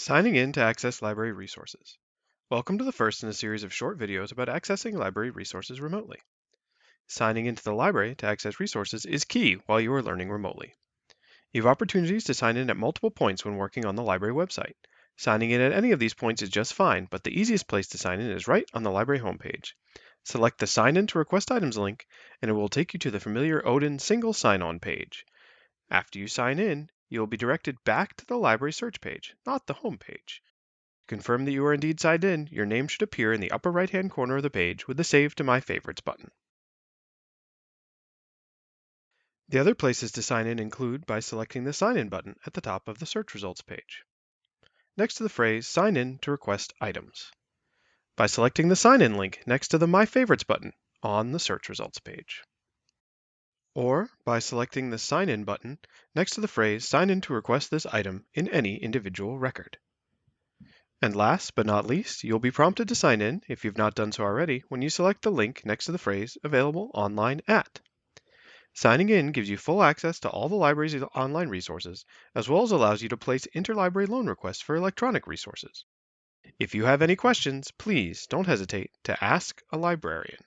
Signing in to access library resources. Welcome to the first in a series of short videos about accessing library resources remotely. Signing into the library to access resources is key while you are learning remotely. You have opportunities to sign in at multiple points when working on the library website. Signing in at any of these points is just fine, but the easiest place to sign in is right on the library homepage. Select the Sign in to Request Items link, and it will take you to the familiar Odin single sign-on page. After you sign in, you will be directed back to the library search page, not the home page. To confirm that you are indeed signed in, your name should appear in the upper right-hand corner of the page with the Save to My Favorites button. The other places to sign in include by selecting the Sign In button at the top of the search results page. Next to the phrase Sign in to request items. By selecting the Sign In link next to the My Favorites button on the search results page or by selecting the Sign In button next to the phrase Sign in to request this item in any individual record. And last but not least, you'll be prompted to sign in, if you've not done so already, when you select the link next to the phrase Available Online At. Signing in gives you full access to all the library's online resources, as well as allows you to place interlibrary loan requests for electronic resources. If you have any questions, please don't hesitate to ask a librarian.